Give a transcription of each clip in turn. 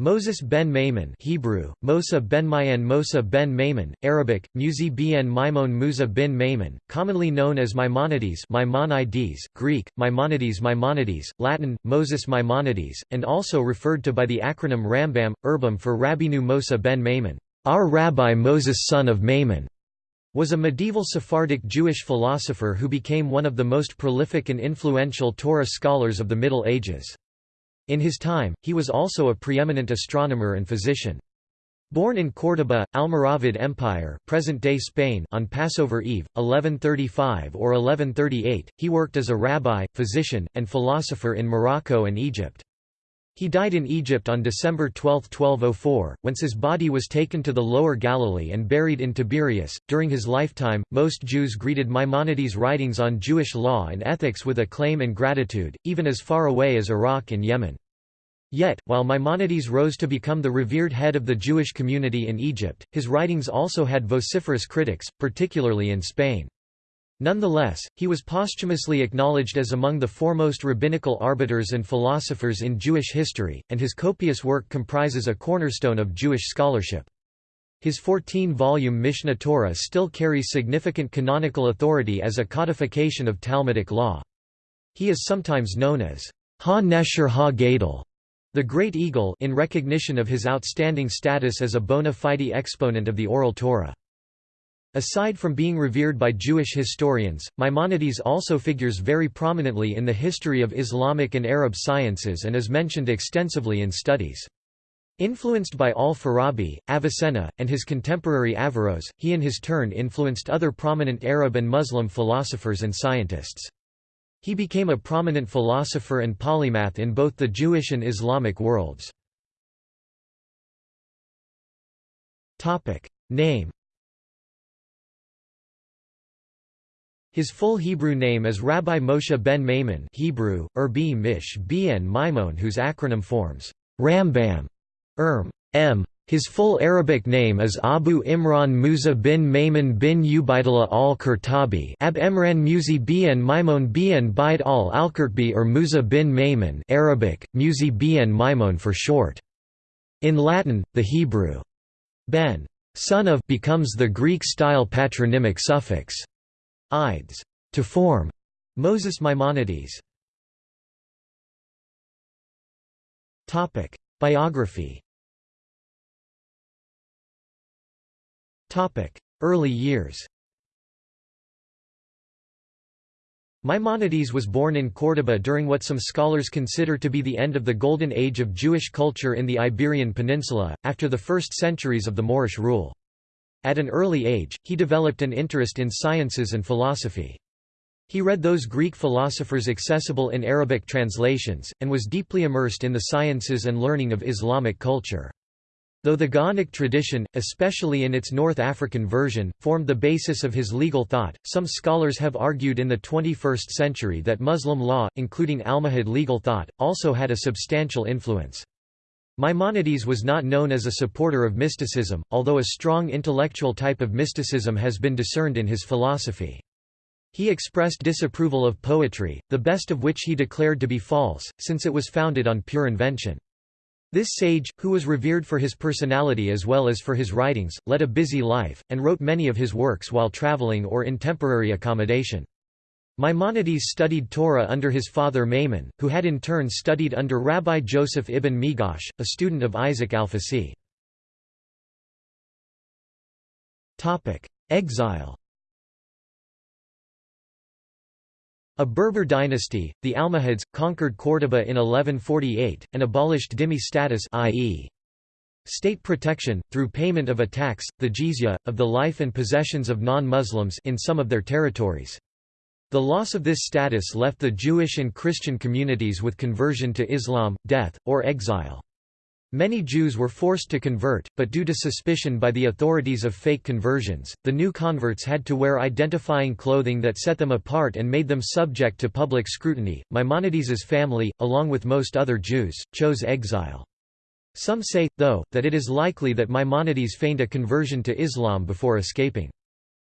Moses ben Maimon Hebrew, Mosa ben Mayan Mosa ben Maimon, Arabic, Muzi ben Maimon Musa bin Maimon, commonly known as Maimonides Maimonides, Greek, Maimonides Maimonides, Latin, Moses Maimonides, and also referred to by the acronym Rambam, Urbam for Rabbeinu Mosa ben Maimon, our Rabbi Moses son of Maimon, was a medieval Sephardic Jewish philosopher who became one of the most prolific and influential Torah scholars of the Middle Ages. In his time, he was also a preeminent astronomer and physician. Born in Córdoba, Almoravid Empire present-day Spain on Passover Eve, 1135 or 1138, he worked as a rabbi, physician, and philosopher in Morocco and Egypt. He died in Egypt on December 12, 1204, whence his body was taken to the Lower Galilee and buried in Tiberias. During his lifetime, most Jews greeted Maimonides' writings on Jewish law and ethics with acclaim and gratitude, even as far away as Iraq and Yemen. Yet, while Maimonides rose to become the revered head of the Jewish community in Egypt, his writings also had vociferous critics, particularly in Spain. Nonetheless, he was posthumously acknowledged as among the foremost rabbinical arbiters and philosophers in Jewish history, and his copious work comprises a cornerstone of Jewish scholarship. His 14-volume Mishneh Torah still carries significant canonical authority as a codification of Talmudic law. He is sometimes known as Ha-Nesher Ha-Gadol, the Great Eagle in recognition of his outstanding status as a bona fide exponent of the Oral Torah. Aside from being revered by Jewish historians, Maimonides also figures very prominently in the history of Islamic and Arab sciences and is mentioned extensively in studies. Influenced by al-Farabi, Avicenna, and his contemporary Averroes, he in his turn influenced other prominent Arab and Muslim philosophers and scientists. He became a prominent philosopher and polymath in both the Jewish and Islamic worlds. Name His full Hebrew name is Rabbi Moshe ben Maimon Hebrew, Erbi Mish Ben Maimon whose acronym forms Rambam, Erm, M. His full Arabic name is Abu Imran Musa bin Maimon bin Ubaidullah al-Qurtubi Ab Emran Muzi bin Maimon bin Baid al-Alqurtubi or Musa bin Maimon Arabic, Muzi bin Maimon for short. In Latin, the Hebrew ben son of becomes the Greek-style patronymic suffix Ides, to form Moses Maimonides. Topic: Biography. Topic: Early years. Maimonides was born in Córdoba during what some scholars consider to be the end of the Golden Age of Jewish culture in the Iberian Peninsula, after the first centuries of the Moorish rule. At an early age, he developed an interest in sciences and philosophy. He read those Greek philosophers accessible in Arabic translations, and was deeply immersed in the sciences and learning of Islamic culture. Though the Gaonic tradition, especially in its North African version, formed the basis of his legal thought, some scholars have argued in the 21st century that Muslim law, including Almohad legal thought, also had a substantial influence. Maimonides was not known as a supporter of mysticism, although a strong intellectual type of mysticism has been discerned in his philosophy. He expressed disapproval of poetry, the best of which he declared to be false, since it was founded on pure invention. This sage, who was revered for his personality as well as for his writings, led a busy life, and wrote many of his works while traveling or in temporary accommodation. Maimonides studied Torah under his father Maimon, who had in turn studied under Rabbi Joseph ibn Migash, a student of Isaac al-Fasi. Exile A Berber dynasty, the Almohads, conquered Córdoba in 1148, and abolished dhimmi status i.e. state protection, through payment of a tax, the jizya, of the life and possessions of non-Muslims in some of their territories. The loss of this status left the Jewish and Christian communities with conversion to Islam, death, or exile. Many Jews were forced to convert, but due to suspicion by the authorities of fake conversions, the new converts had to wear identifying clothing that set them apart and made them subject to public scrutiny. Maimonides's family, along with most other Jews, chose exile. Some say, though, that it is likely that Maimonides feigned a conversion to Islam before escaping.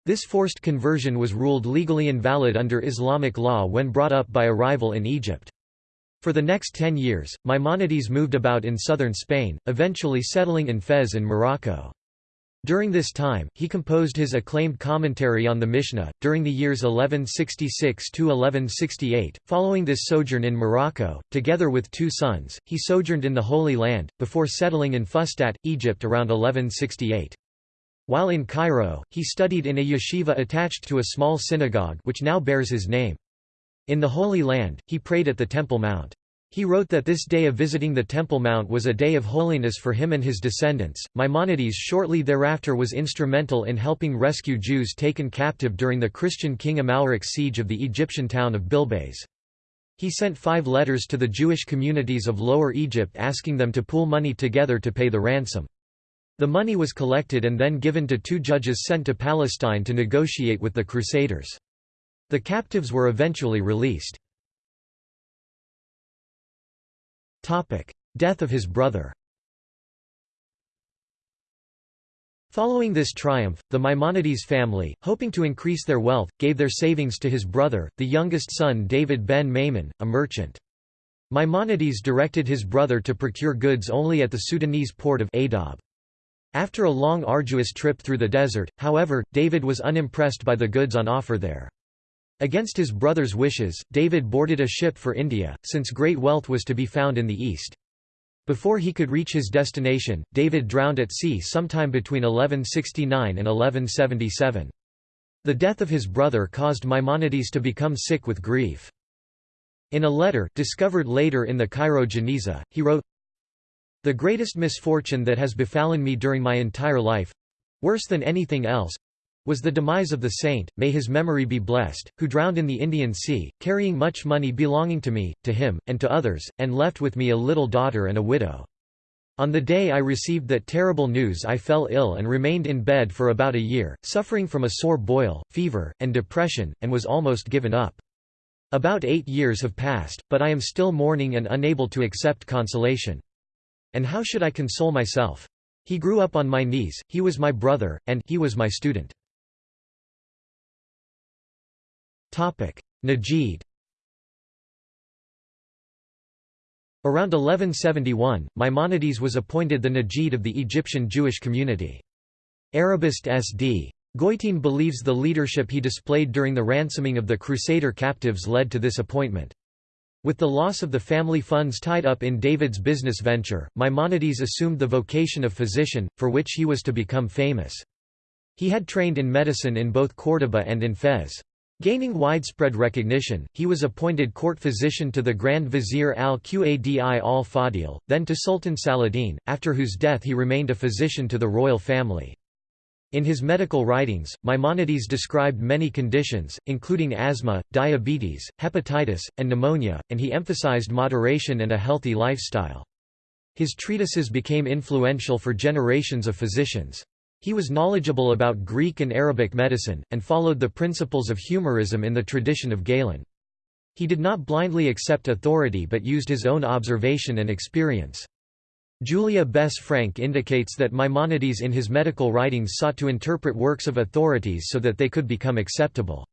This forced conversion was ruled legally invalid under Islamic law when brought up by a rival in Egypt. For the next ten years, Maimonides moved about in southern Spain, eventually settling in Fez in Morocco. During this time, he composed his acclaimed commentary on the Mishnah. During the years 1166 to 1168, following this sojourn in Morocco, together with two sons, he sojourned in the Holy Land, before settling in Fustat, Egypt around 1168. While in Cairo, he studied in a yeshiva attached to a small synagogue which now bears his name. In the Holy Land, he prayed at the Temple Mount. He wrote that this day of visiting the Temple Mount was a day of holiness for him and his descendants. Maimonides shortly thereafter was instrumental in helping rescue Jews taken captive during the Christian king Amalric's siege of the Egyptian town of Bilbays. He sent five letters to the Jewish communities of Lower Egypt asking them to pool money together to pay the ransom. The money was collected and then given to two judges sent to Palestine to negotiate with the Crusaders. The captives were eventually released. Death of his brother Following this triumph, the Maimonides family, hoping to increase their wealth, gave their savings to his brother, the youngest son David ben Maimon, a merchant. Maimonides directed his brother to procure goods only at the Sudanese port of Aydhab. After a long arduous trip through the desert, however, David was unimpressed by the goods on offer there. Against his brother's wishes, David boarded a ship for India, since great wealth was to be found in the east. Before he could reach his destination, David drowned at sea sometime between 1169 and 1177. The death of his brother caused Maimonides to become sick with grief. In a letter, discovered later in the Cairo Geniza, he wrote, The greatest misfortune that has befallen me during my entire life—worse than anything else, was the demise of the saint, may his memory be blessed, who drowned in the Indian Sea, carrying much money belonging to me, to him, and to others, and left with me a little daughter and a widow. On the day I received that terrible news I fell ill and remained in bed for about a year, suffering from a sore boil, fever, and depression, and was almost given up. About eight years have passed, but I am still mourning and unable to accept consolation. And how should I console myself? He grew up on my knees, he was my brother, and he was my student. Nagid Around 1171, Maimonides was appointed the Nagid of the Egyptian Jewish community. Arabist S.D. Goitein believes the leadership he displayed during the ransoming of the Crusader captives led to this appointment. With the loss of the family funds tied up in David's business venture, Maimonides assumed the vocation of physician, for which he was to become famous. He had trained in medicine in both Córdoba and in Fez. Gaining widespread recognition, he was appointed court physician to the Grand Vizier al-Qadi al-Fadil, then to Sultan Saladin, after whose death he remained a physician to the royal family. In his medical writings, Maimonides described many conditions, including asthma, diabetes, hepatitis, and pneumonia, and he emphasized moderation and a healthy lifestyle. His treatises became influential for generations of physicians. He was knowledgeable about Greek and Arabic medicine, and followed the principles of humorism in the tradition of Galen. He did not blindly accept authority but used his own observation and experience. Julia Bess Frank indicates that Maimonides in his medical writings sought to interpret works of authorities so that they could become acceptable.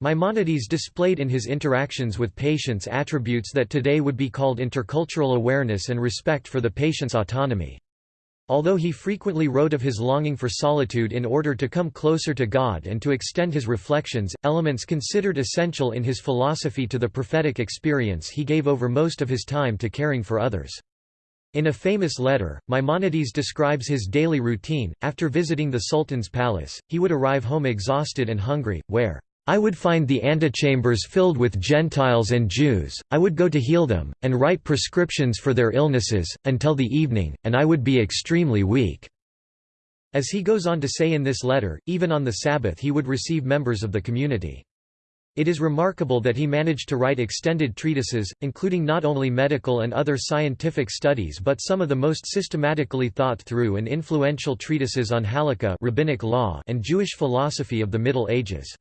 Maimonides displayed in his interactions with patients attributes that today would be called intercultural awareness and respect for the patient's autonomy. Although he frequently wrote of his longing for solitude in order to come closer to God and to extend his reflections, elements considered essential in his philosophy to the prophetic experience he gave over most of his time to caring for others. In a famous letter, Maimonides describes his daily routine. After visiting the Sultan's palace, he would arrive home exhausted and hungry, where I would find the antechambers filled with Gentiles and Jews, I would go to heal them, and write prescriptions for their illnesses, until the evening, and I would be extremely weak." As he goes on to say in this letter, even on the Sabbath he would receive members of the community. It is remarkable that he managed to write extended treatises, including not only medical and other scientific studies but some of the most systematically thought through and influential treatises on halakha rabbinic law and Jewish philosophy of the Middle Ages.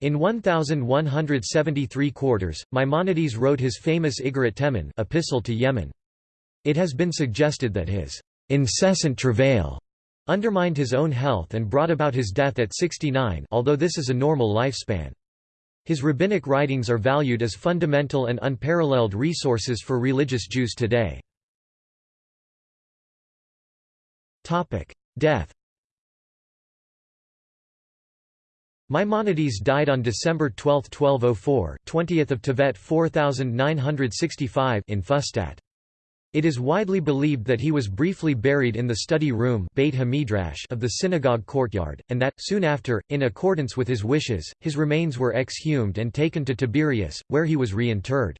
In 1173 quarters, Maimonides wrote his famous Iggeret Teman epistle to Yemen. It has been suggested that his incessant travail undermined his own health and brought about his death at 69 although this is a normal lifespan. His rabbinic writings are valued as fundamental and unparalleled resources for religious Jews today. Death Maimonides died on December 12, 1204 20th of Tevet 4965 in Fustat. It is widely believed that he was briefly buried in the study room Beit of the synagogue courtyard, and that, soon after, in accordance with his wishes, his remains were exhumed and taken to Tiberias, where he was reinterred.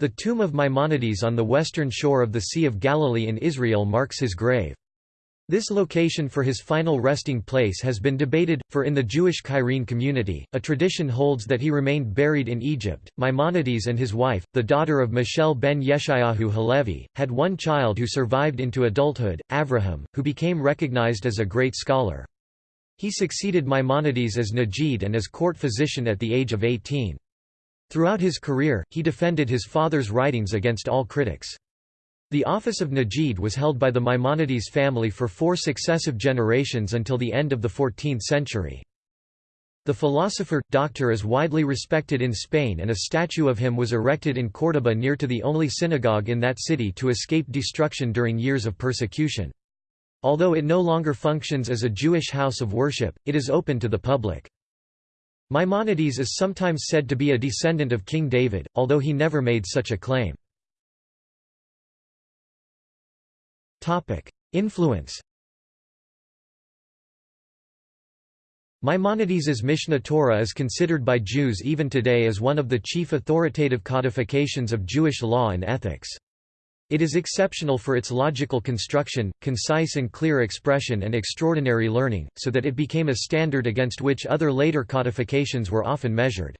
The tomb of Maimonides on the western shore of the Sea of Galilee in Israel marks his grave. This location for his final resting place has been debated, for in the Jewish Cairene community, a tradition holds that he remained buried in Egypt. Maimonides and his wife, the daughter of Michel ben Yeshayahu Halevi, had one child who survived into adulthood, Avraham, who became recognized as a great scholar. He succeeded Maimonides as Nagid and as court physician at the age of 18. Throughout his career, he defended his father's writings against all critics. The office of Nagid was held by the Maimonides family for four successive generations until the end of the 14th century. The philosopher, doctor is widely respected in Spain and a statue of him was erected in Córdoba near to the only synagogue in that city to escape destruction during years of persecution. Although it no longer functions as a Jewish house of worship, it is open to the public. Maimonides is sometimes said to be a descendant of King David, although he never made such a claim. Influence Maimonides' Mishneh Torah is considered by Jews even today as one of the chief authoritative codifications of Jewish law and ethics. It is exceptional for its logical construction, concise and clear expression and extraordinary learning, so that it became a standard against which other later codifications were often measured.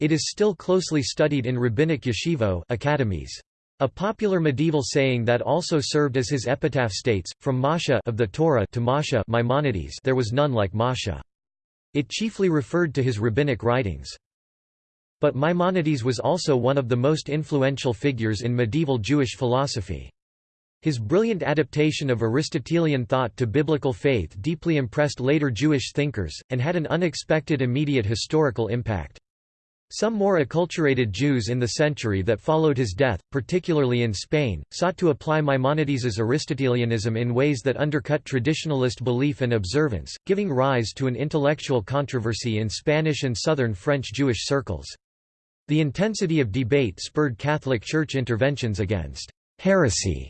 It is still closely studied in rabbinic yeshivot academies. A popular medieval saying that also served as his epitaph states, from Masha of the Torah to Masha Maimonides there was none like Masha. It chiefly referred to his rabbinic writings. But Maimonides was also one of the most influential figures in medieval Jewish philosophy. His brilliant adaptation of Aristotelian thought to biblical faith deeply impressed later Jewish thinkers, and had an unexpected immediate historical impact. Some more acculturated Jews in the century that followed his death, particularly in Spain, sought to apply Maimonides's Aristotelianism in ways that undercut traditionalist belief and observance, giving rise to an intellectual controversy in Spanish and southern French Jewish circles. The intensity of debate spurred Catholic Church interventions against heresy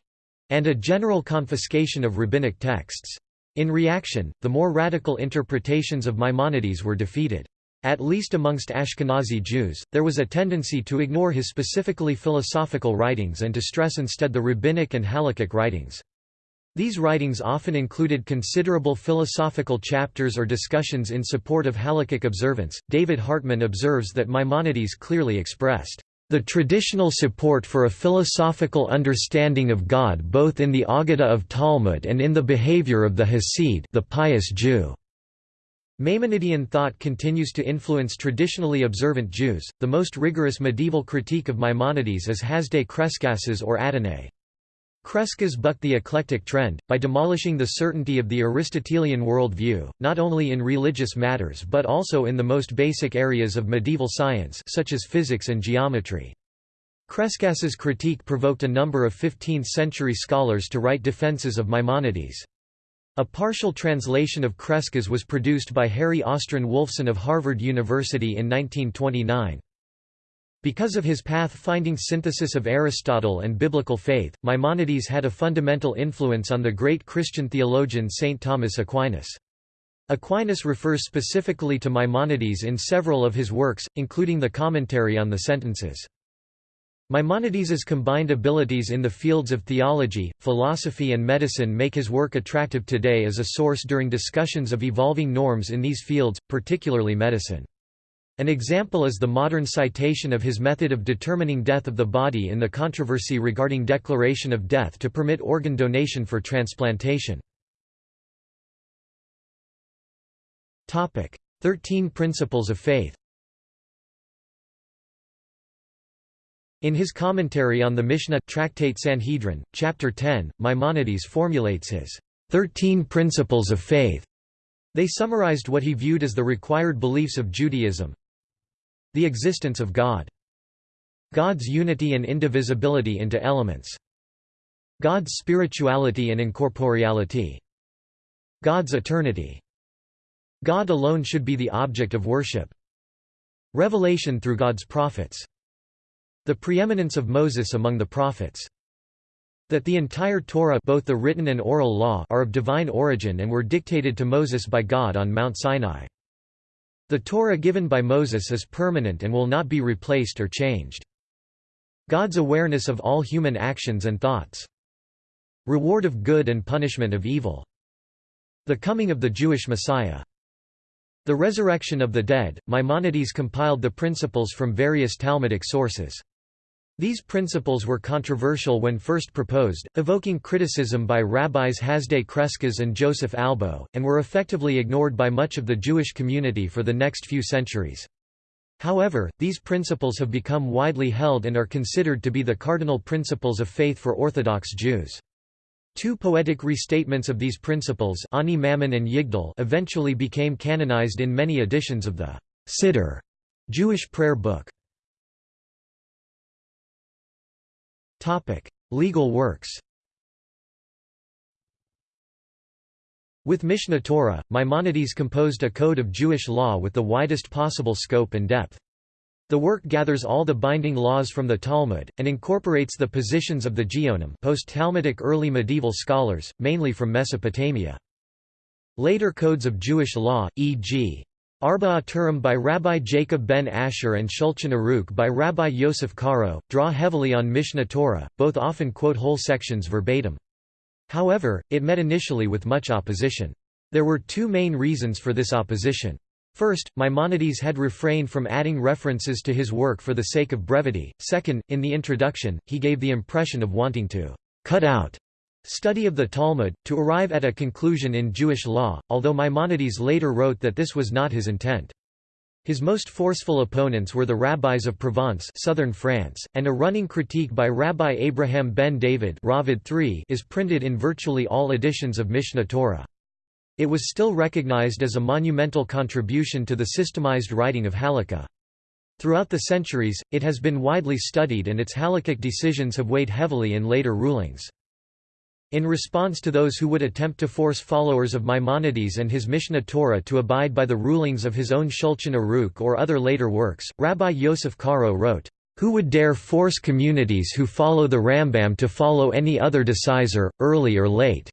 and a general confiscation of rabbinic texts. In reaction, the more radical interpretations of Maimonides were defeated. At least amongst Ashkenazi Jews, there was a tendency to ignore his specifically philosophical writings and to stress instead the rabbinic and halakhic writings. These writings often included considerable philosophical chapters or discussions in support of halakhic observance. David Hartman observes that Maimonides clearly expressed the traditional support for a philosophical understanding of God both in the Aggadah of Talmud and in the behavior of the Hasid, the pious Jew. Maimonidean thought continues to influence traditionally observant Jews. The most rigorous medieval critique of Maimonides is Hasdai Crescas's or Adonai. Crescas bucked the eclectic trend, by demolishing the certainty of the Aristotelian worldview, not only in religious matters but also in the most basic areas of medieval science such as physics and geometry. Crescas's critique provoked a number of 15th-century scholars to write defenses of Maimonides. A partial translation of Crescas was produced by Harry Austryn Wolfson of Harvard University in 1929. Because of his path-finding synthesis of Aristotle and biblical faith, Maimonides had a fundamental influence on the great Christian theologian St. Thomas Aquinas. Aquinas refers specifically to Maimonides in several of his works, including the commentary on the sentences. Maimonides's combined abilities in the fields of theology, philosophy and medicine make his work attractive today as a source during discussions of evolving norms in these fields, particularly medicine. An example is the modern citation of his method of determining death of the body in the controversy regarding declaration of death to permit organ donation for transplantation. Thirteen Principles of Faith In his commentary on the Mishnah Tractate Sanhedrin, chapter 10, Maimonides formulates his 13 principles of faith. They summarized what he viewed as the required beliefs of Judaism. The existence of God. God's unity and indivisibility into elements. God's spirituality and incorporeality. God's eternity. God alone should be the object of worship. Revelation through God's prophets. The preeminence of Moses among the prophets. That the entire Torah both the written and oral law are of divine origin and were dictated to Moses by God on Mount Sinai. The Torah given by Moses is permanent and will not be replaced or changed. God's awareness of all human actions and thoughts. Reward of good and punishment of evil. The coming of the Jewish Messiah. The resurrection of the dead. Maimonides compiled the principles from various Talmudic sources. These principles were controversial when first proposed, evoking criticism by rabbis Hasdai Crescas and Joseph Albo, and were effectively ignored by much of the Jewish community for the next few centuries. However, these principles have become widely held and are considered to be the cardinal principles of faith for Orthodox Jews. Two poetic restatements of these principles Ani Ma'amin and Yigdal eventually became canonized in many editions of the Siddur Jewish prayer book. Topic: Legal works. With Mishneh Torah, Maimonides composed a code of Jewish law with the widest possible scope and depth. The work gathers all the binding laws from the Talmud, and incorporates the positions of the Geonim post-Talmudic early medieval scholars, mainly from Mesopotamia. Later codes of Jewish law, e.g. Arba Turim by Rabbi Jacob ben Asher and Shulchan Aruch by Rabbi Yosef Karo, draw heavily on Mishneh Torah, both often quote whole sections verbatim. However, it met initially with much opposition. There were two main reasons for this opposition. First, Maimonides had refrained from adding references to his work for the sake of brevity. Second, in the introduction, he gave the impression of wanting to cut out study of the Talmud, to arrive at a conclusion in Jewish law, although Maimonides later wrote that this was not his intent. His most forceful opponents were the rabbis of Provence southern France, and a running critique by Rabbi Abraham ben David Raavad III is printed in virtually all editions of Mishneh Torah. It was still recognized as a monumental contribution to the systemized writing of Halakha. Throughout the centuries, it has been widely studied and its halakhic decisions have weighed heavily in later rulings. In response to those who would attempt to force followers of Maimonides and his Mishneh Torah to abide by the rulings of his own Shulchan Aruch or other later works, Rabbi Yosef Karo wrote, "...who would dare force communities who follow the Rambam to follow any other decisor, early or late?"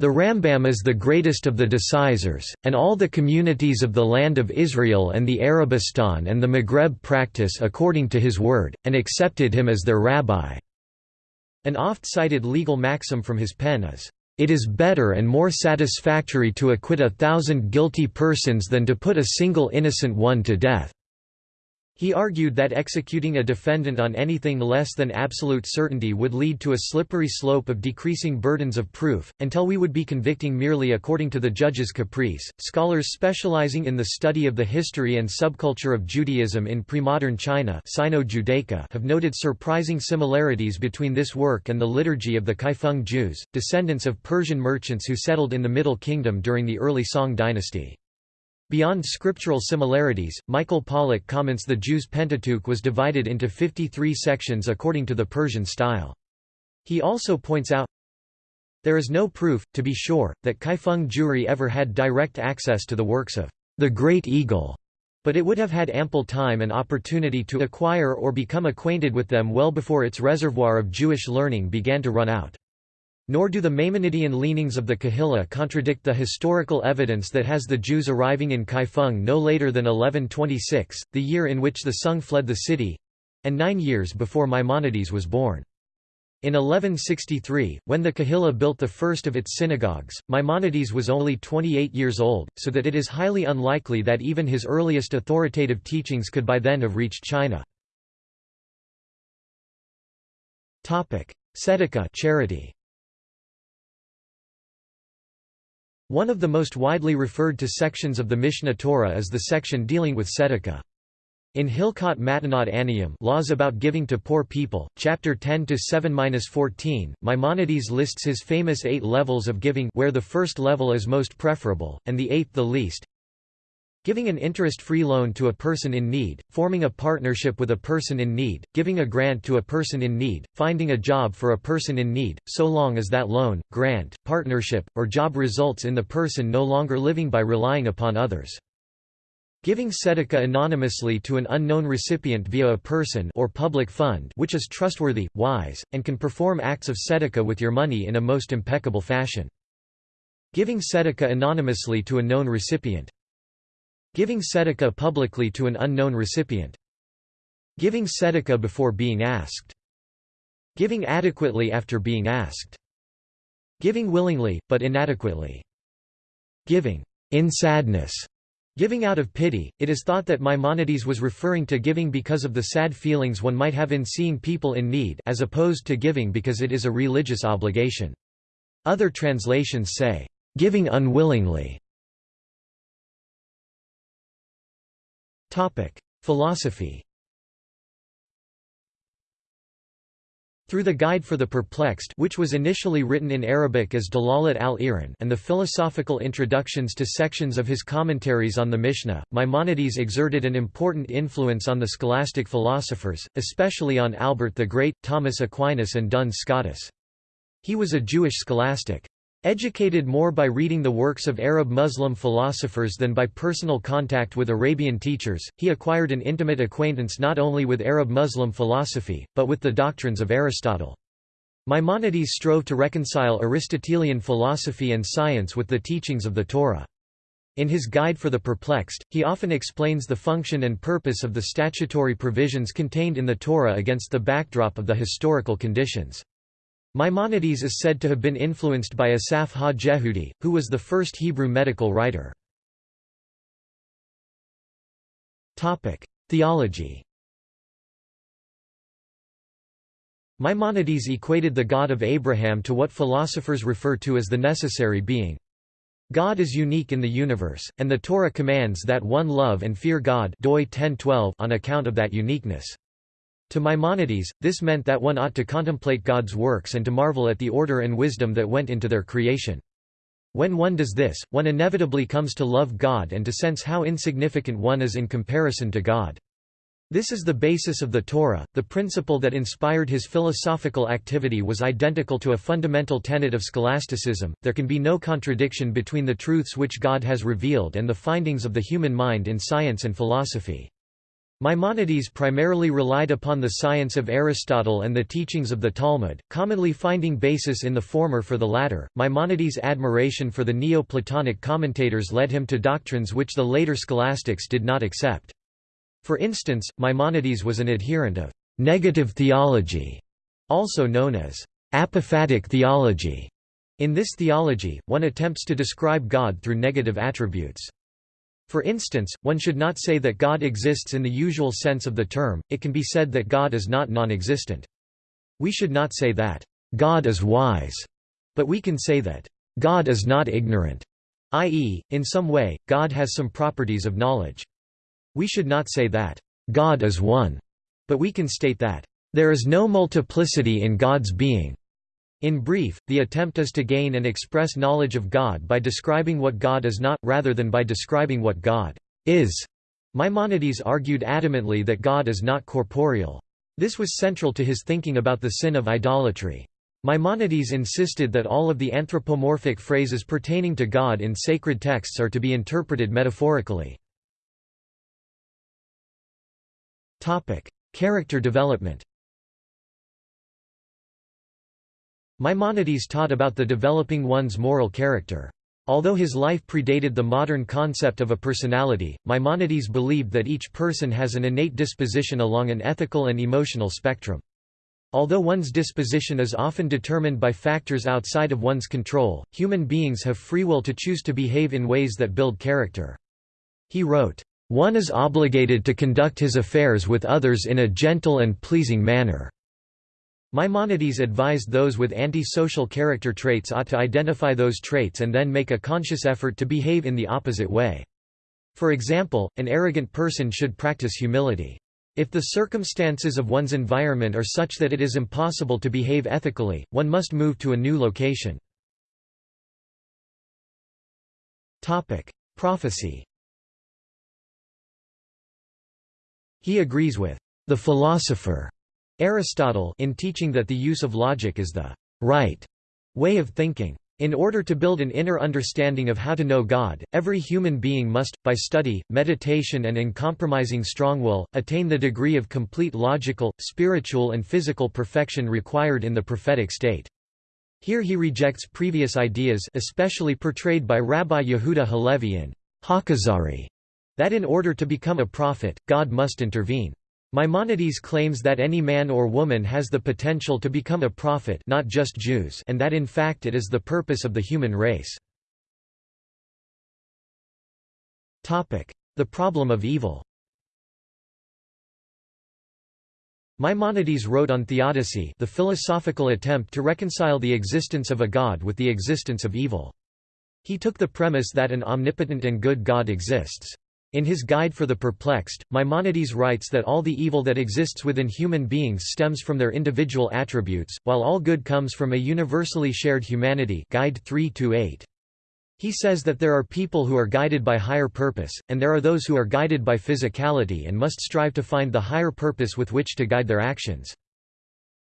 The Rambam is the greatest of the decisors, and all the communities of the land of Israel and the Arabistan and the Maghreb practice according to his word, and accepted him as their rabbi. An oft-cited legal maxim from his pen is, "...it is better and more satisfactory to acquit a thousand guilty persons than to put a single innocent one to death." He argued that executing a defendant on anything less than absolute certainty would lead to a slippery slope of decreasing burdens of proof, until we would be convicting merely according to the judge's caprice. Scholars specializing in the study of the history and subculture of Judaism in pre-modern China Sino-Judaica have noted surprising similarities between this work and the liturgy of the Kaifeng Jews, descendants of Persian merchants who settled in the Middle Kingdom during the early Song dynasty. Beyond scriptural similarities, Michael Pollak comments the Jews' Pentateuch was divided into 53 sections according to the Persian style. He also points out, There is no proof, to be sure, that Kaifeng Jewry ever had direct access to the works of the Great Eagle, but it would have had ample time and opportunity to acquire or become acquainted with them well before its reservoir of Jewish learning began to run out. Nor do the Maimonidean leanings of the Kahila contradict the historical evidence that has the Jews arriving in Kaifeng no later than 1126, the year in which the Sung fled the city—and nine years before Maimonides was born. In 1163, when the Kahila built the first of its synagogues, Maimonides was only 28 years old, so that it is highly unlikely that even his earliest authoritative teachings could by then have reached China. Tzedakah charity. One of the most widely referred to sections of the Mishneh Torah is the section dealing with tzedakah. In Hilkhot Matanot Aniyim laws about giving to poor people, chapter 10 to 7-14, Maimonides lists his famous eight levels of giving where the first level is most preferable, and the eighth the least. Giving an interest-free loan to a person in need, forming a partnership with a person in need, giving a grant to a person in need, finding a job for a person in need, so long as that loan, grant, partnership, or job results in the person no longer living by relying upon others. Giving tzedakah anonymously to an unknown recipient via a person or public fund which is trustworthy, wise, and can perform acts of tzedakah with your money in a most impeccable fashion. Giving tzedakah anonymously to a known recipient. Giving tzedakah publicly to an unknown recipient. Giving tzedakah before being asked. Giving adequately after being asked. Giving willingly, but inadequately. Giving in sadness. Giving out of pity, it is thought that Maimonides was referring to giving because of the sad feelings one might have in seeing people in need as opposed to giving because it is a religious obligation. Other translations say, "...giving unwillingly". Philosophy Through the Guide for the Perplexed which was initially written in Arabic as Dalalat al-Iran and the philosophical introductions to sections of his commentaries on the Mishnah, Maimonides exerted an important influence on the scholastic philosophers, especially on Albert the Great, Thomas Aquinas and Duns Scotus. He was a Jewish scholastic. Educated more by reading the works of Arab Muslim philosophers than by personal contact with Arabian teachers, he acquired an intimate acquaintance not only with Arab Muslim philosophy, but with the doctrines of Aristotle. Maimonides strove to reconcile Aristotelian philosophy and science with the teachings of the Torah. In his Guide for the Perplexed, he often explains the function and purpose of the statutory provisions contained in the Torah against the backdrop of the historical conditions. Maimonides is said to have been influenced by Asaph ha-Jehudi, who was the first Hebrew medical writer. Theology Maimonides equated the God of Abraham to what philosophers refer to as the necessary being. God is unique in the universe, and the Torah commands that one love and fear God on account of that uniqueness. To Maimonides, this meant that one ought to contemplate God's works and to marvel at the order and wisdom that went into their creation. When one does this, one inevitably comes to love God and to sense how insignificant one is in comparison to God. This is the basis of the Torah. The principle that inspired his philosophical activity was identical to a fundamental tenet of scholasticism there can be no contradiction between the truths which God has revealed and the findings of the human mind in science and philosophy. Maimonides primarily relied upon the science of Aristotle and the teachings of the Talmud, commonly finding basis in the former for the latter. Maimonides' admiration for the Neoplatonic commentators led him to doctrines which the later scholastics did not accept. For instance, Maimonides was an adherent of negative theology, also known as apophatic theology. In this theology, one attempts to describe God through negative attributes. For instance, one should not say that God exists in the usual sense of the term, it can be said that God is not non-existent. We should not say that, "...God is wise", but we can say that, "...God is not ignorant", i.e., in some way, God has some properties of knowledge. We should not say that, "...God is one", but we can state that, "...there is no multiplicity in God's being", in brief, the attempt is to gain and express knowledge of God by describing what God is not, rather than by describing what God is. Maimonides argued adamantly that God is not corporeal. This was central to his thinking about the sin of idolatry. Maimonides insisted that all of the anthropomorphic phrases pertaining to God in sacred texts are to be interpreted metaphorically. Character development Maimonides taught about the developing one's moral character. Although his life predated the modern concept of a personality, Maimonides believed that each person has an innate disposition along an ethical and emotional spectrum. Although one's disposition is often determined by factors outside of one's control, human beings have free will to choose to behave in ways that build character. He wrote, "...one is obligated to conduct his affairs with others in a gentle and pleasing manner." Maimonides advised those with anti-social character traits ought to identify those traits and then make a conscious effort to behave in the opposite way. For example, an arrogant person should practice humility. If the circumstances of one's environment are such that it is impossible to behave ethically, one must move to a new location. Prophecy He agrees with the philosopher Aristotle in teaching that the use of logic is the right way of thinking. In order to build an inner understanding of how to know God, every human being must, by study, meditation and uncompromising strong will, attain the degree of complete logical, spiritual and physical perfection required in the prophetic state. Here he rejects previous ideas especially portrayed by Rabbi Yehuda Halevi in Hakazari, that in order to become a prophet, God must intervene. Maimonides claims that any man or woman has the potential to become a prophet not just Jews and that in fact it is the purpose of the human race. The problem of evil Maimonides wrote on theodicy the philosophical attempt to reconcile the existence of a god with the existence of evil. He took the premise that an omnipotent and good God exists. In his Guide for the Perplexed, Maimonides writes that all the evil that exists within human beings stems from their individual attributes, while all good comes from a universally shared humanity Guide 3 He says that there are people who are guided by higher purpose, and there are those who are guided by physicality and must strive to find the higher purpose with which to guide their actions.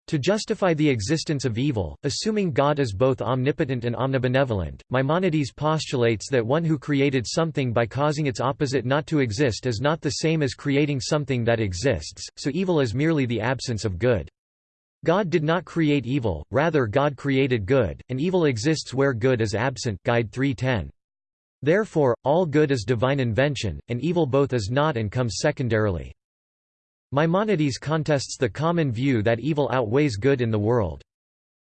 To justify the existence of evil, assuming God is both omnipotent and omnibenevolent, Maimonides postulates that one who created something by causing its opposite not to exist is not the same as creating something that exists, so evil is merely the absence of good. God did not create evil, rather God created good, and evil exists where good is absent Guide 310. Therefore, all good is divine invention, and evil both is not and comes secondarily. Maimonides contests the common view that evil outweighs good in the world.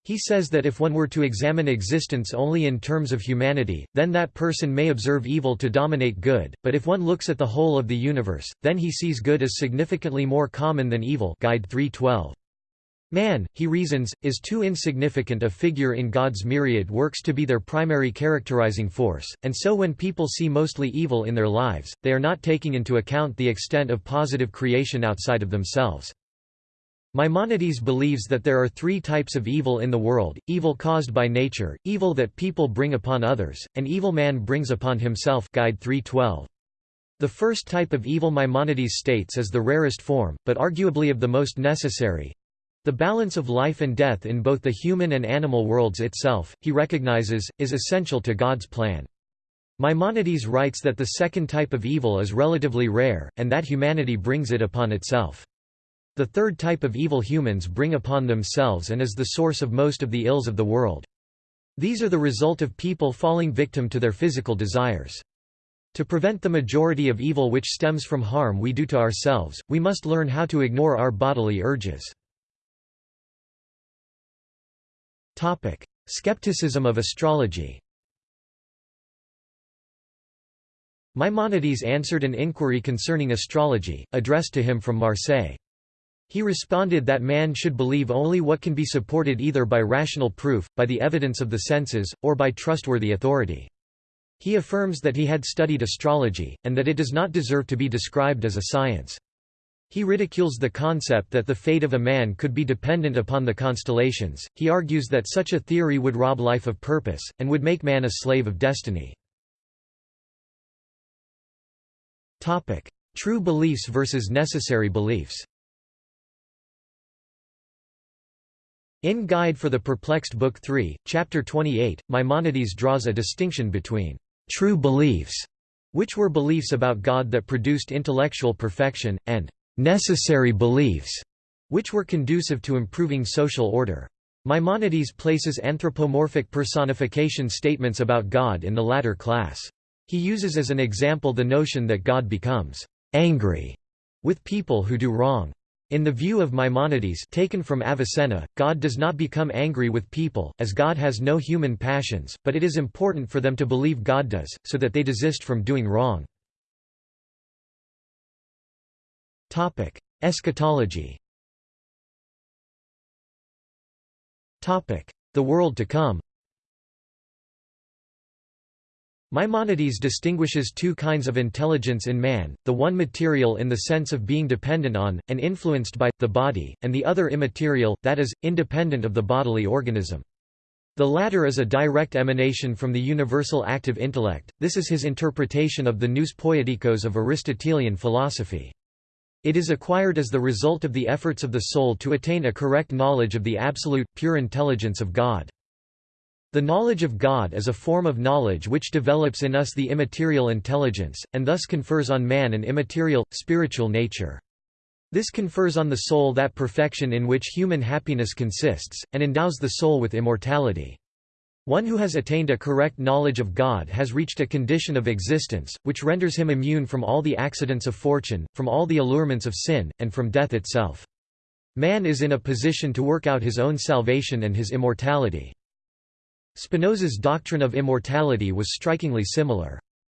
He says that if one were to examine existence only in terms of humanity, then that person may observe evil to dominate good, but if one looks at the whole of the universe, then he sees good as significantly more common than evil Guide 312. Man, he reasons, is too insignificant a figure in God's myriad works to be their primary characterizing force, and so when people see mostly evil in their lives, they are not taking into account the extent of positive creation outside of themselves. Maimonides believes that there are three types of evil in the world, evil caused by nature, evil that people bring upon others, and evil man brings upon himself Guide 312. The first type of evil Maimonides states is the rarest form, but arguably of the most necessary, the balance of life and death in both the human and animal worlds itself, he recognizes, is essential to God's plan. Maimonides writes that the second type of evil is relatively rare, and that humanity brings it upon itself. The third type of evil humans bring upon themselves and is the source of most of the ills of the world. These are the result of people falling victim to their physical desires. To prevent the majority of evil which stems from harm we do to ourselves, we must learn how to ignore our bodily urges. Topic: Skepticism of astrology. Maimonides answered an inquiry concerning astrology, addressed to him from Marseille. He responded that man should believe only what can be supported either by rational proof, by the evidence of the senses, or by trustworthy authority. He affirms that he had studied astrology, and that it does not deserve to be described as a science. He ridicules the concept that the fate of a man could be dependent upon the constellations. He argues that such a theory would rob life of purpose, and would make man a slave of destiny. True beliefs versus necessary beliefs In Guide for the Perplexed Book 3, Chapter 28, Maimonides draws a distinction between true beliefs, which were beliefs about God that produced intellectual perfection, and necessary beliefs, which were conducive to improving social order. Maimonides places anthropomorphic personification statements about God in the latter class. He uses as an example the notion that God becomes angry with people who do wrong. In the view of Maimonides taken from Avicenna, God does not become angry with people, as God has no human passions, but it is important for them to believe God does, so that they desist from doing wrong. Topic: Eschatology. Topic: The world to come. Maimonides distinguishes two kinds of intelligence in man, the one material in the sense of being dependent on, and influenced by, the body, and the other immaterial, that is, independent of the bodily organism. The latter is a direct emanation from the universal active intellect, this is his interpretation of the nous poietikos of Aristotelian philosophy. It is acquired as the result of the efforts of the soul to attain a correct knowledge of the absolute, pure intelligence of God. The knowledge of God is a form of knowledge which develops in us the immaterial intelligence, and thus confers on man an immaterial, spiritual nature. This confers on the soul that perfection in which human happiness consists, and endows the soul with immortality. One who has attained a correct knowledge of God has reached a condition of existence, which renders him immune from all the accidents of fortune, from all the allurements of sin, and from death itself. Man is in a position to work out his own salvation and his immortality. Spinoza's doctrine of immortality was strikingly similar.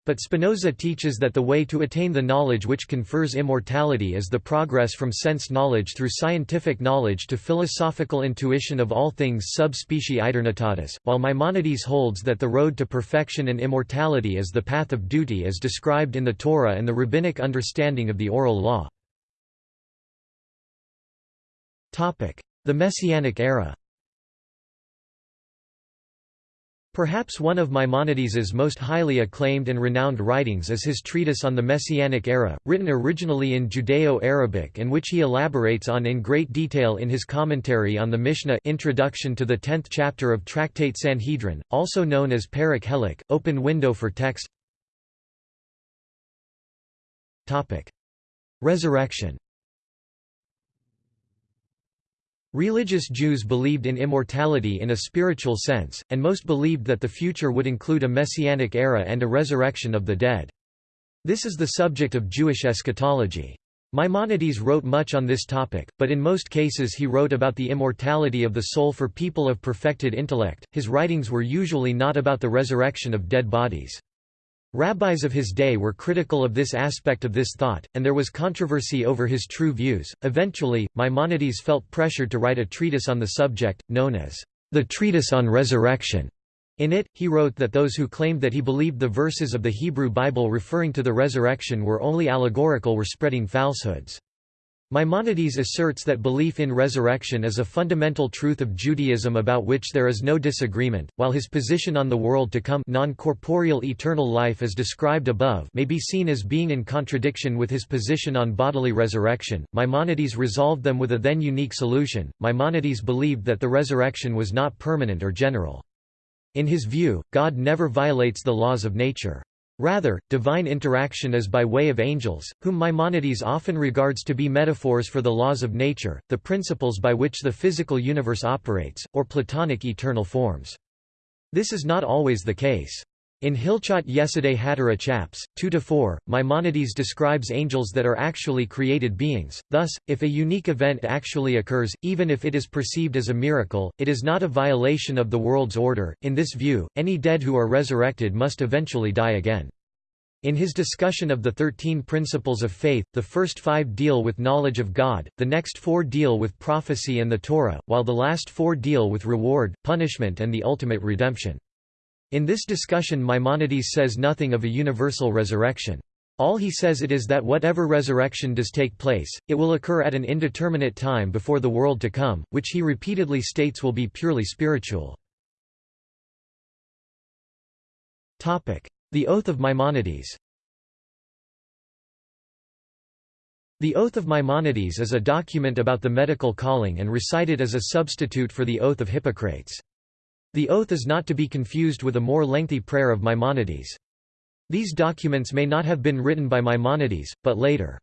But Spinoza teaches that the way to attain the knowledge which confers immortality is the progress from sense knowledge through scientific knowledge to philosophical intuition of all things sub specie aeternitatis, while Maimonides holds that the road to perfection and immortality is the path of duty as described in the Torah and the rabbinic understanding of the oral law. The Messianic era Perhaps one of Maimonides's most highly acclaimed and renowned writings is his treatise on the Messianic era, written originally in Judeo-Arabic and which he elaborates on in great detail in his commentary on the Mishnah Introduction to the 10th chapter of Tractate Sanhedrin, also known as Perek Helek, Open Window for Text. Resurrection Religious Jews believed in immortality in a spiritual sense, and most believed that the future would include a messianic era and a resurrection of the dead. This is the subject of Jewish eschatology. Maimonides wrote much on this topic, but in most cases he wrote about the immortality of the soul for people of perfected intellect. His writings were usually not about the resurrection of dead bodies. Rabbis of his day were critical of this aspect of this thought, and there was controversy over his true views. Eventually, Maimonides felt pressured to write a treatise on the subject, known as the Treatise on Resurrection. In it, he wrote that those who claimed that he believed the verses of the Hebrew Bible referring to the resurrection were only allegorical were spreading falsehoods. Maimonides asserts that belief in resurrection is a fundamental truth of Judaism about which there is no disagreement, while his position on the world to come non-corporeal eternal life as described above may be seen as being in contradiction with his position on bodily resurrection. Maimonides resolved them with a then unique solution. Maimonides believed that the resurrection was not permanent or general. In his view, God never violates the laws of nature. Rather, divine interaction is by way of angels, whom Maimonides often regards to be metaphors for the laws of nature, the principles by which the physical universe operates, or Platonic eternal forms. This is not always the case. In Hilchot Yesodei Hatorah Chaps, 2–4, Maimonides describes angels that are actually created beings, thus, if a unique event actually occurs, even if it is perceived as a miracle, it is not a violation of the world's order. In this view, any dead who are resurrected must eventually die again. In his discussion of the Thirteen Principles of Faith, the first five deal with knowledge of God, the next four deal with prophecy and the Torah, while the last four deal with reward, punishment and the ultimate redemption. In this discussion Maimonides says nothing of a universal resurrection. All he says it is that whatever resurrection does take place, it will occur at an indeterminate time before the world to come, which he repeatedly states will be purely spiritual. The Oath of Maimonides The Oath of Maimonides is a document about the medical calling and recited as a substitute for the Oath of Hippocrates. The oath is not to be confused with a more lengthy prayer of Maimonides. These documents may not have been written by Maimonides, but later.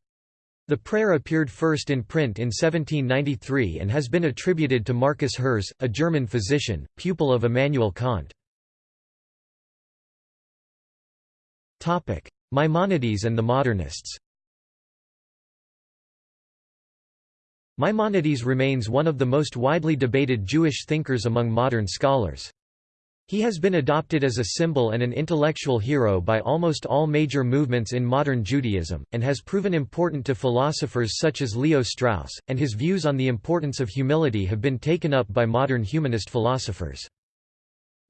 The prayer appeared first in print in 1793 and has been attributed to Marcus Herz, a German physician, pupil of Immanuel Kant. Maimonides and the modernists Maimonides remains one of the most widely debated Jewish thinkers among modern scholars. He has been adopted as a symbol and an intellectual hero by almost all major movements in modern Judaism, and has proven important to philosophers such as Leo Strauss, and his views on the importance of humility have been taken up by modern humanist philosophers.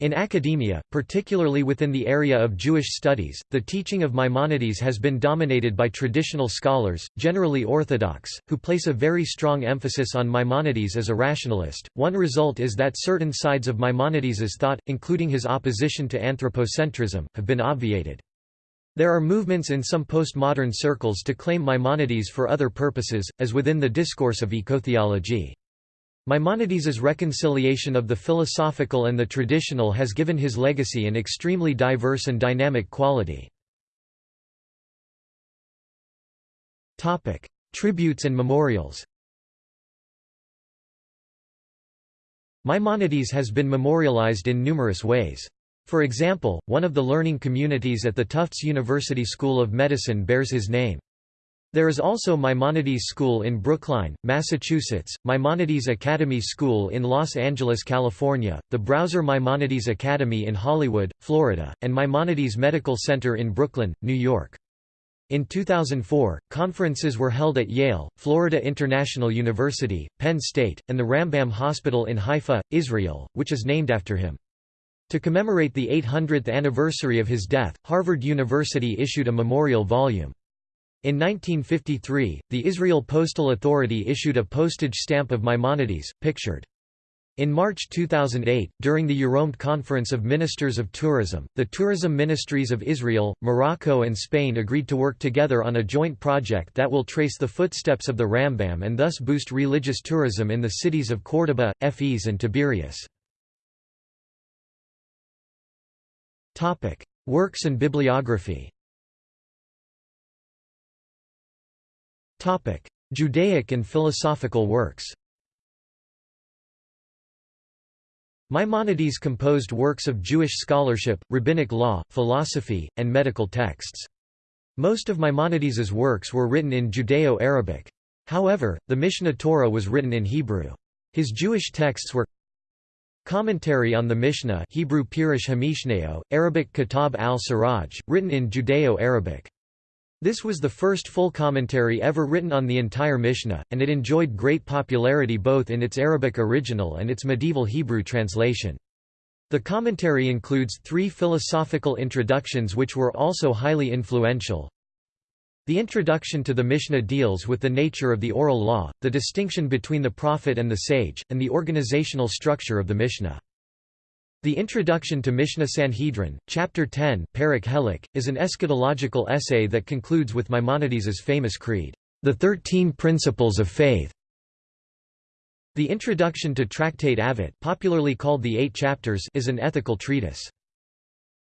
In academia, particularly within the area of Jewish studies, the teaching of Maimonides has been dominated by traditional scholars, generally orthodox, who place a very strong emphasis on Maimonides as a rationalist. One result is that certain sides of Maimonides's thought, including his opposition to anthropocentrism, have been obviated. There are movements in some postmodern circles to claim Maimonides for other purposes, as within the discourse of ecotheology. Maimonides' reconciliation of the philosophical and the traditional has given his legacy an extremely diverse and dynamic quality. Tributes and memorials Maimonides has been memorialized in numerous ways. For example, one of the learning communities at the Tufts University School of Medicine bears his name. There is also Maimonides School in Brookline, Massachusetts, Maimonides Academy School in Los Angeles, California, the Brauser Maimonides Academy in Hollywood, Florida, and Maimonides Medical Center in Brooklyn, New York. In 2004, conferences were held at Yale, Florida International University, Penn State, and the Rambam Hospital in Haifa, Israel, which is named after him. To commemorate the 800th anniversary of his death, Harvard University issued a memorial volume. In 1953, the Israel Postal Authority issued a postage stamp of Maimonides, pictured. In March 2008, during the Euromed Conference of Ministers of Tourism, the tourism ministries of Israel, Morocco and Spain agreed to work together on a joint project that will trace the footsteps of the Rambam and thus boost religious tourism in the cities of Córdoba, Fez and Tiberias. Works and bibliography Judaic and philosophical works Maimonides composed works of Jewish scholarship, rabbinic law, philosophy, and medical texts. Most of Maimonides's works were written in Judeo-Arabic. However, the Mishneh Torah was written in Hebrew. His Jewish texts were Commentary on the Mishnah Hebrew Pirush HaMishnayot, Arabic Kitab al-Siraj, written in Judeo-Arabic. This was the first full commentary ever written on the entire Mishnah, and it enjoyed great popularity both in its Arabic original and its medieval Hebrew translation. The commentary includes three philosophical introductions which were also highly influential. The introduction to the Mishnah deals with the nature of the oral law, the distinction between the prophet and the sage, and the organizational structure of the Mishnah. The Introduction to Mishnah Sanhedrin, Chapter 10 Perek Helek, is an eschatological essay that concludes with Maimonides's famous creed, The Thirteen Principles of Faith. The Introduction to Tractate Avot popularly called the Eight Chapters is an ethical treatise.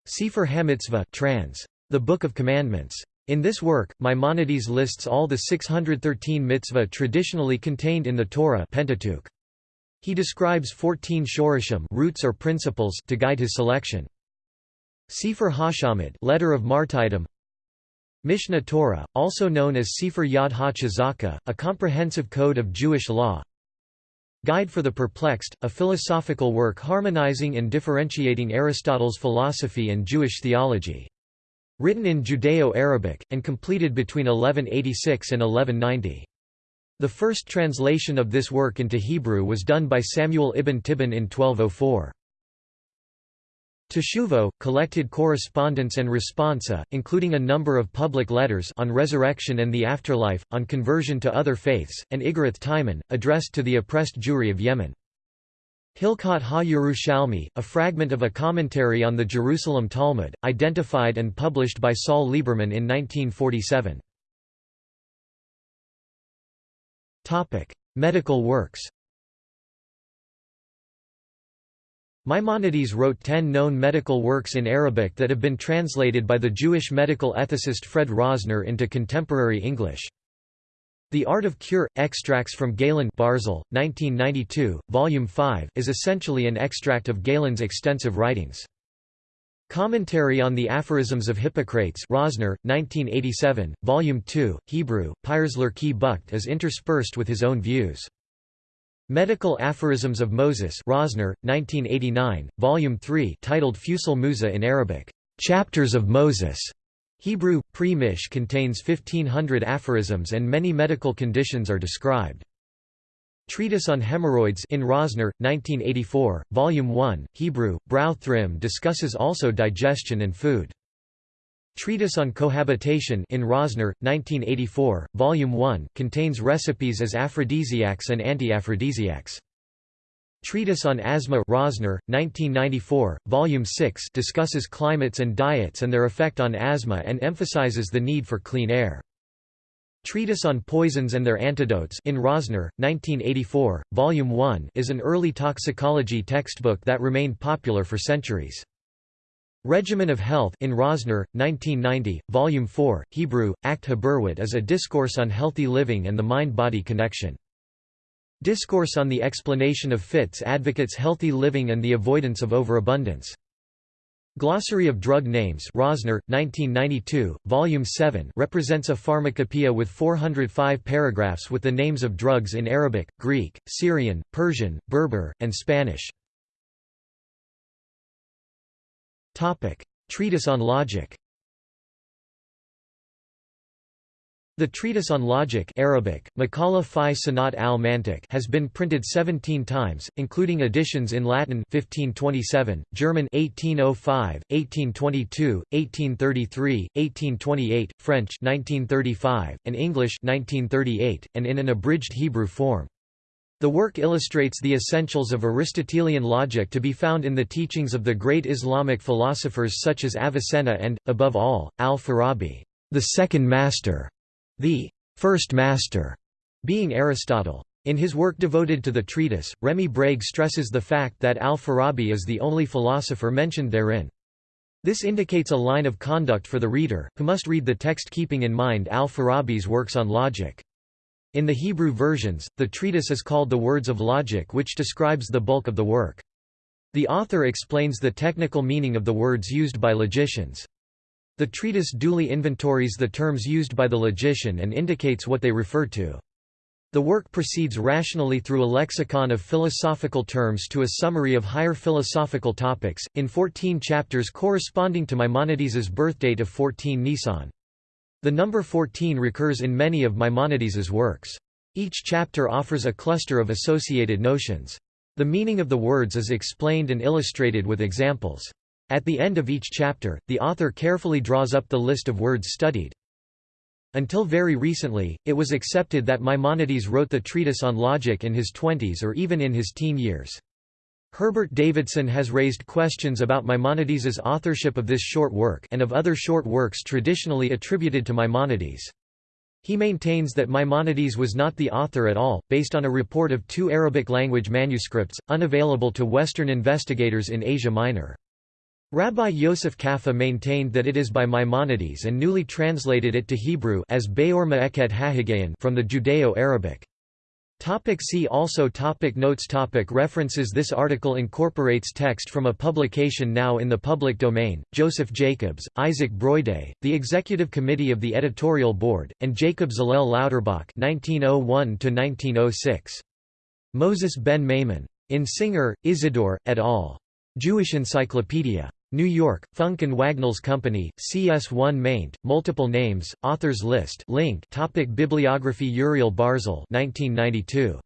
Sefer HaMitzvot trans. The Book of Commandments. In this work, Maimonides lists all the 613 mitzvah traditionally contained in the Torah Pentateuch. He describes 14 shorashim roots or principles to guide his selection. Sefer Hashamid letter of martyrdom Mishneh Torah, also known as Sefer Yad HaChazaka, a comprehensive code of Jewish law Guide for the Perplexed, a philosophical work harmonizing and differentiating Aristotle's philosophy and Jewish theology. Written in Judeo-Arabic, and completed between 1186 and 1190. The first translation of this work into Hebrew was done by Samuel ibn Tibbon in 1204. Teshuvot, collected correspondence and responsa, including a number of public letters on resurrection and the afterlife, on conversion to other faiths, and Iggeret Teman, addressed to the oppressed Jewry of Yemen. Hilkhot ha-Yerushalmi, a fragment of a commentary on the Jerusalem Talmud, identified and published by Saul Lieberman in 1947. Medical works Maimonides wrote ten known medical works in Arabic that have been translated by the Jewish medical ethicist Fred Rosner into contemporary English. The Art of Cure – Extracts from Galen Barzel, 1992, Volume 5 is essentially an extract of Galen's extensive writings. Commentary on the Aphorisms of Hippocrates Rosner, 1987, Volume 2, Hebrew, Pirsler Ki Bucht is interspersed with his own views. Medical Aphorisms of Moses Rosner, 1989, Volume 3 titled Fusul Musa in Arabic, Chapters of Moses. Hebrew, Pre-Mish contains 1500 aphorisms and many medical conditions are described. Treatise on Hemorrhoids in Rosner, 1984, Volume 1, Hebrew, Brau Thrim discusses also digestion and food. Treatise on Cohabitation in Rosner, 1984, Volume 1, contains recipes as aphrodisiacs and anti-aphrodisiacs. Treatise on Asthma Rosner, 1994, Volume 6 discusses climates and diets and their effect on asthma and emphasizes the need for clean air. Treatise on Poisons and Their Antidotes in Rosner, 1984, Volume 1 is an early toxicology textbook that remained popular for centuries. Regimen of Health in Rosner, 1990, Volume 4, Hebrew, Act Haberwit is a discourse on healthy living and the mind-body connection. Discourse on the Explanation of Fits advocates healthy living and the avoidance of overabundance. Glossary of Drug Names Rosner, 1992, Volume 7 represents a pharmacopoeia with 405 paragraphs with the names of drugs in Arabic, Greek, Syrian, Persian, Berber, and Spanish. Treatise on Logic The Treatise on Logic Arabic, fi Sanat al has been printed 17 times, including editions in Latin 1527, German 1805, 1822, 1833, 1828, French 1935, and English 1938, and in an abridged Hebrew form. The work illustrates the essentials of Aristotelian logic to be found in the teachings of the great Islamic philosophers such as Avicenna and, above all, al-Farabi, the second master the first master being Aristotle. In his work devoted to the treatise, Remy Brague stresses the fact that al-Farabi is the only philosopher mentioned therein. This indicates a line of conduct for the reader, who must read the text keeping in mind al-Farabi's works on logic. In the Hebrew versions, the treatise is called the Words of Logic which describes the bulk of the work. The author explains the technical meaning of the words used by logicians. The treatise duly inventories the terms used by the logician and indicates what they refer to. The work proceeds rationally through a lexicon of philosophical terms to a summary of higher philosophical topics, in 14 chapters corresponding to Maimonides's birthdate of 14 Nisan. The number 14 recurs in many of Maimonides's works. Each chapter offers a cluster of associated notions. The meaning of the words is explained and illustrated with examples. At the end of each chapter, the author carefully draws up the list of words studied. Until very recently, it was accepted that Maimonides wrote the treatise on logic in his twenties or even in his teen years. Herbert Davidson has raised questions about Maimonides's authorship of this short work and of other short works traditionally attributed to Maimonides. He maintains that Maimonides was not the author at all, based on a report of two Arabic-language manuscripts, unavailable to Western investigators in Asia Minor. Rabbi Yosef Qafih maintained that it is by Maimonides and newly translated it to Hebrew as from the Judeo-Arabic. Topic see also topic Notes topic References This article incorporates text from a publication now in the public domain, Joseph Jacobs, Isaac Broydé, the Executive Committee of the Editorial Board, and Jacob Zalel Lauterbach 1901 Moses ben Maimon. In Singer, Isidore, et al. Jewish Encyclopedia. New York, Funk and Wagnalls Company, CS1 maint, multiple names, authors list link topic Bibliography Uriel Barzel 1992.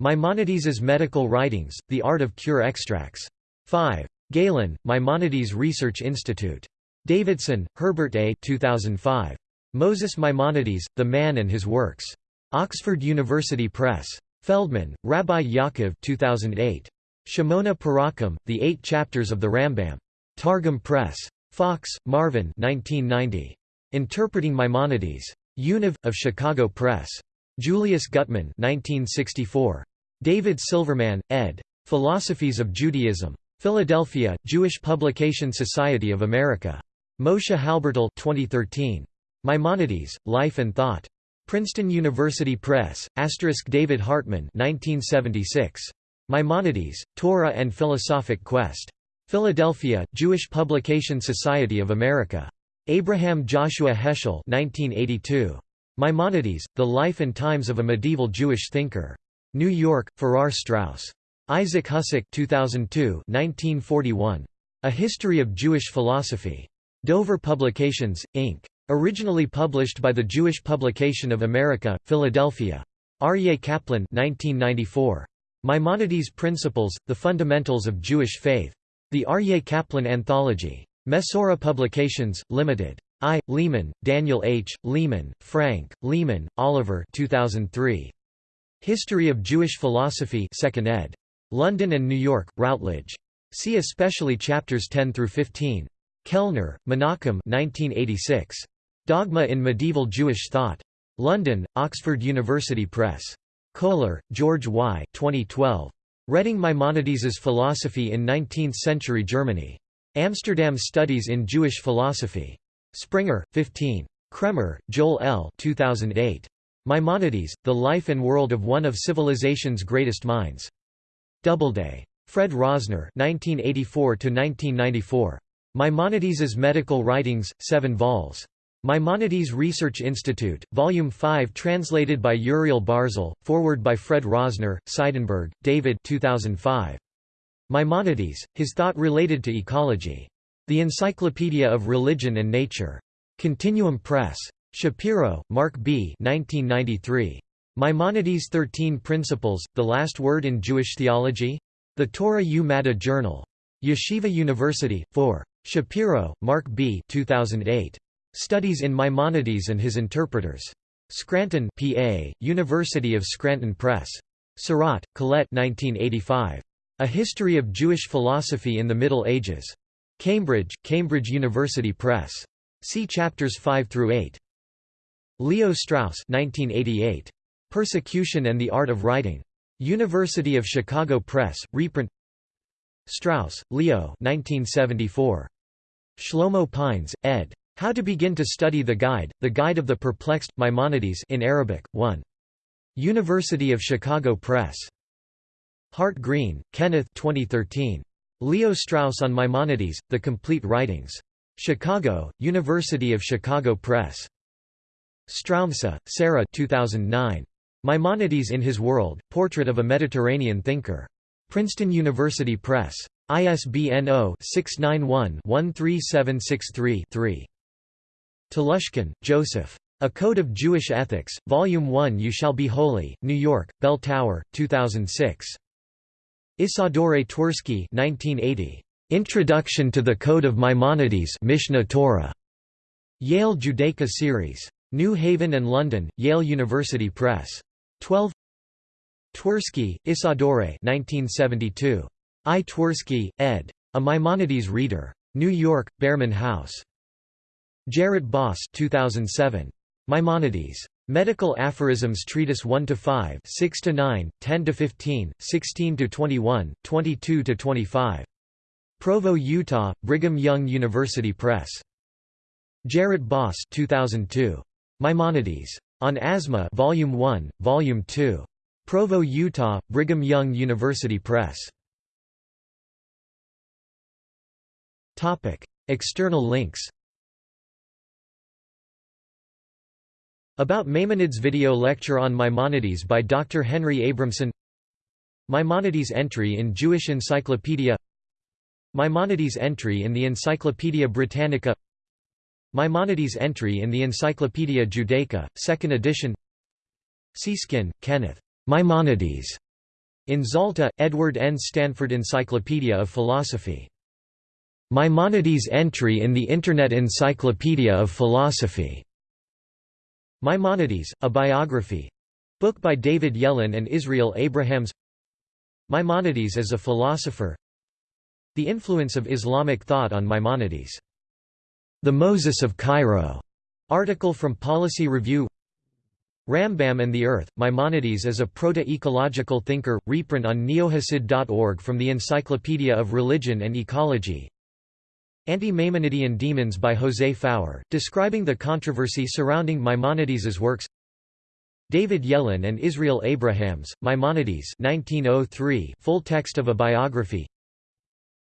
Maimonides's Medical Writings, The Art of Cure Extracts. 5. Galen, Maimonides Research Institute. Davidson, Herbert A. 2005. Moses Maimonides, The Man and His Works. Oxford University Press. Feldman, Rabbi Yaakov 2008. Shemonah Perakim, The Eight Chapters of the Rambam. Targum Press. Fox, Marvin 1990. Interpreting Maimonides. Univ. of Chicago Press. Julius Guttmann 1964. David Silverman, ed. Philosophies of Judaism. Philadelphia, Jewish Publication Society of America. Moshe Halbertal 2013. Maimonides, Life and Thought. Princeton University Press, asterisk David Hartman 1976. Maimonides, Torah and Philosophic Quest. Philadelphia, Jewish Publication Society of America. Abraham Joshua Heschel 1982. Maimonides, The Life and Times of a Medieval Jewish Thinker. New York, Farrar Straus. Isaac Husik 2002 1941. A History of Jewish Philosophy. Dover Publications, Inc. Originally published by the Jewish Publication of America, Philadelphia. Aryeh Kaplan 1994. Maimonides' Principles, The Fundamentals of Jewish Faith. The Aryeh Kaplan Anthology. Mesorah Publications, Limited. I. Lehman, Daniel H., Lehman, Frank, Lehman, Oliver 2003. History of Jewish Philosophy 2nd ed. London and New York, Routledge. See especially chapters 10 through 15. Kellner, Menachem 1986. Dogma in Medieval Jewish Thought. London, Oxford University Press. Kohler, George Y. 2012. Reading Maimonides' Philosophy in Nineteenth-Century Germany. Amsterdam Studies in Jewish Philosophy. Springer, 15. Kraemer, Joel L. 2008. Maimonides, The Life and World of One of Civilization's Greatest Minds. Doubleday. Fred Rosner 1984 Maimonides' Medical Writings, 7 vols. Maimonides Research Institute, Volume 5 translated by Uriel Barzel, forward by Fred Rosner, Seidenberg, David 2005. Maimonides, His Thought Related to Ecology. The Encyclopedia of Religion and Nature. Continuum Press. Shapiro, Marc B. 1993. Maimonides' Thirteen Principles, The Last Word in Jewish Theology? The Torah U Journal. Yeshiva University, 4. Shapiro, Marc B. 2008. Studies in Maimonides and His Interpreters. Scranton PA, University of Scranton Press. Sirat, Colette 1985. A History of Jewish Philosophy in the Middle Ages. Cambridge, Cambridge University Press. See chapters 5 through 8. Leo Strauss 1988. Persecution and the Art of Writing. University of Chicago Press, reprint Strauss, Leo 1974. Shlomo Pines, ed. How to Begin to Study the Guide, The Guide of the Perplexed, Maimonides in Arabic, 1. University of Chicago Press. Hart Green, Kenneth 2013. Leo Strauss on Maimonides, The Complete Writings. Chicago, University of Chicago Press. Stroumsa, Sarah 2009. Maimonides in His World, Portrait of a Mediterranean Thinker. Princeton University Press. ISBN 0-691-13763-3. Telushkin, Joseph. A Code of Jewish Ethics, Volume 1 You Shall Be Holy, New York, Bell Tower, 2006. Isadore Twersky 1980. Introduction to the Code of Maimonides Mishneh Torah. Yale Judaica Series. New Haven and London, Yale University Press. 12 Twersky, Isadore 1972. I. Twersky, ed. A Maimonides Reader. New York, Behrman House. Gerrit Bos 2007. Maimonides. Medical Aphorisms Treatise 1 to 5, 6 to 9, 10 to 15, 16 to 21, 22 to 25. Provo, Utah, Brigham Young University Press. Gerrit Bos 2002. Maimonides. On Asthma Volume 1, Volume 2. Provo, Utah, Brigham Young University Press. Topic: External links About Maimonides video lecture on Maimonides by Dr. Henry Abramson Maimonides entry in Jewish Encyclopedia Maimonides entry in the Encyclopaedia Britannica Maimonides entry in the Encyclopaedia Judaica, 2nd edition Seeskin, Kenneth. Maimonides. In Zalta, Edward N. Stanford Encyclopedia of Philosophy. Maimonides entry in the Internet Encyclopedia of Philosophy. Maimonides, a biography. Book by David Yellin and Israel Abrahams. Maimonides as a philosopher. The influence of Islamic thought on Maimonides. The Moses of Cairo, article from Policy Review. Rambam and the Earth, Maimonides as a proto-ecological thinker, reprint on neohasid.org from the Encyclopedia of Religion and Ecology Anti-Maimonidean Demons by José Faur, describing the controversy surrounding Maimonides's works David Yellin and Israel Abrahams, Maimonides 1903, full text of a biography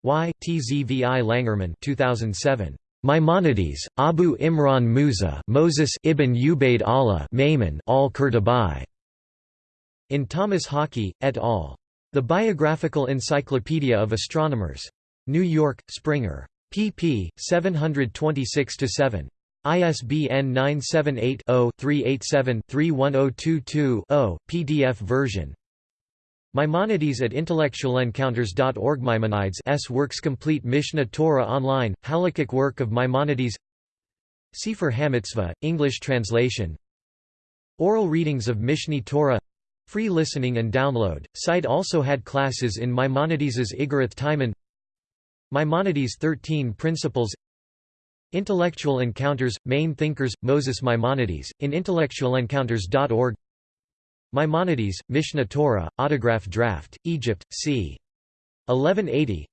Y. Tzvi Langermann 2007. Maimonides, Abu Imran Musa Moses ibn Ubaid Allah Maimon al In Thomas Hockey, et al. The Biographical Encyclopedia of Astronomers. New York, Springer pp. 726–7. ISBN 978-0-387-31022-0, PDF version. Maimonides at intellectualencounters.org Maimonides S. Works Complete Mishneh Torah Online, Halakhic work of Maimonides Sefer HaMitzvot, English translation Oral readings of Mishneh Torah Free listening and download. Site also had classes in Maimonides's Iggeret Teman Maimonides' Thirteen Principles. Intellectual Encounters, Main Thinkers, Moses Maimonides, in intellectualencounters.org Maimonides, Mishneh Torah, Autograph Draft, Egypt, c. 1180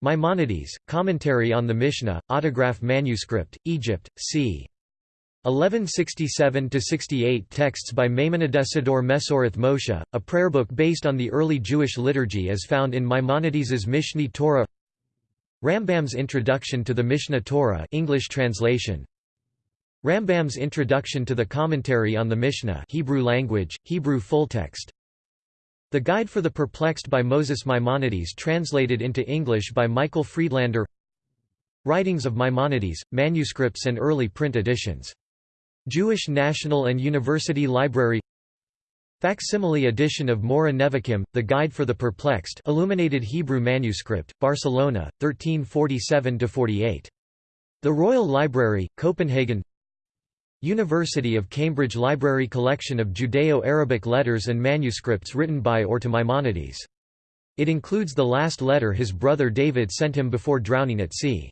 Maimonides, Commentary on the Mishnah, Autograph Manuscript, Egypt, c. 1167–68 Texts by Maimonidesidor Mesoreth Moshe, a prayer book based on the early Jewish liturgy as found in Maimonides's Mishneh Torah Rambam's Introduction to the Mishneh Torah English translation. Rambam's Introduction to the Commentary on the Mishnah Hebrew language, Hebrew full text. The Guide for the Perplexed by Moses Maimonides translated into English by Michael Friedlander. Writings of Maimonides, manuscripts and early print editions. Jewish National and University Library Facsimile edition of Moreh Nevukhim, The Guide for the Perplexed illuminated Hebrew manuscript, Barcelona, 1347–48. The Royal Library, Copenhagen University of Cambridge Library collection of Judeo-Arabic letters and manuscripts written by or to Maimonides. It includes the last letter his brother David sent him before drowning at sea.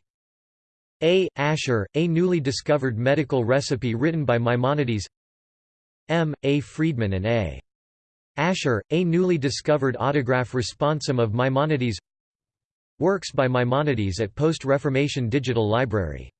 A. Asher, a newly discovered medical recipe written by Maimonides M. A. Friedman and A. Asher, a newly discovered autograph responsum of Maimonides Works by Maimonides at Post-Reformation Digital Library